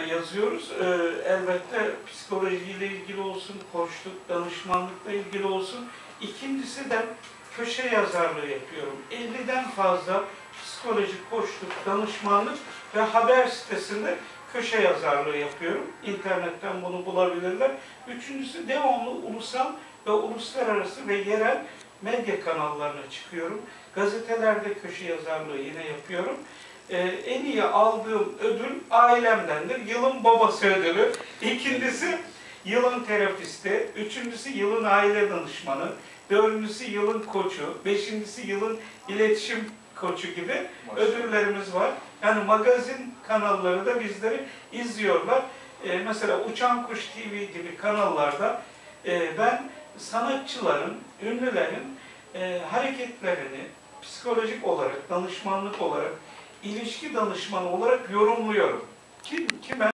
yazıyoruz. Ee, elbette psikolojiyle ilgili olsun, koçluk, danışmanlıkla ilgili olsun. İkincisi de köşe yazarlığı yapıyorum. 50'den fazla psikolojik koçluk, danışmanlık ve haber sitesinde köşe yazarlığı yapıyorum. İnternetten bunu bulabilirler. Üçüncüsü devamlı ulusal ve uluslararası ve yerel medya kanallarına çıkıyorum. Gazetelerde köşe yazarlığı yine yapıyorum. Ee, en iyi aldığım ödül ailemdendir. Yılın babası ödülü. İkincisi yılın terapisti. Üçüncüsü yılın aile danışmanı. Dördüncüsü yılın koçu. Beşincisi yılın iletişim koçu gibi ödüllerimiz var. Yani magazin kanalları da bizleri izliyorlar. Ee, mesela Uçan Kuş TV gibi kanallarda e, ben sanatçıların, ünlülerin e, hareketlerini psikolojik olarak, danışmanlık olarak, ilişki danışmanı olarak yorumluyorum. Kim, kime